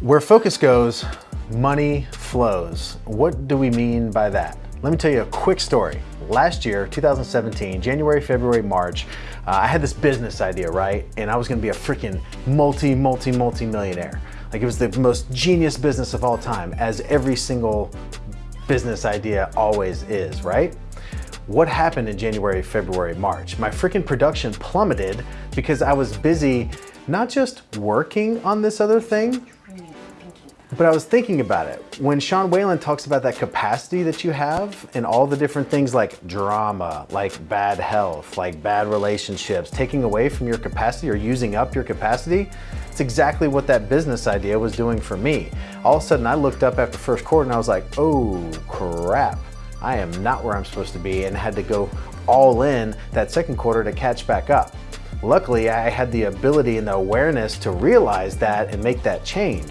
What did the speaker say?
Where focus goes, money flows. What do we mean by that? Let me tell you a quick story. Last year, 2017, January, February, March, uh, I had this business idea, right? And I was gonna be a freaking multi, multi, multi millionaire. Like it was the most genius business of all time, as every single business idea always is, right? What happened in January, February, March? My freaking production plummeted because I was busy not just working on this other thing, but I was thinking about it. When Sean Whalen talks about that capacity that you have and all the different things like drama, like bad health, like bad relationships, taking away from your capacity or using up your capacity, it's exactly what that business idea was doing for me. All of a sudden I looked up after first quarter and I was like, oh crap, I am not where I'm supposed to be and had to go all in that second quarter to catch back up. Luckily, I had the ability and the awareness to realize that and make that change.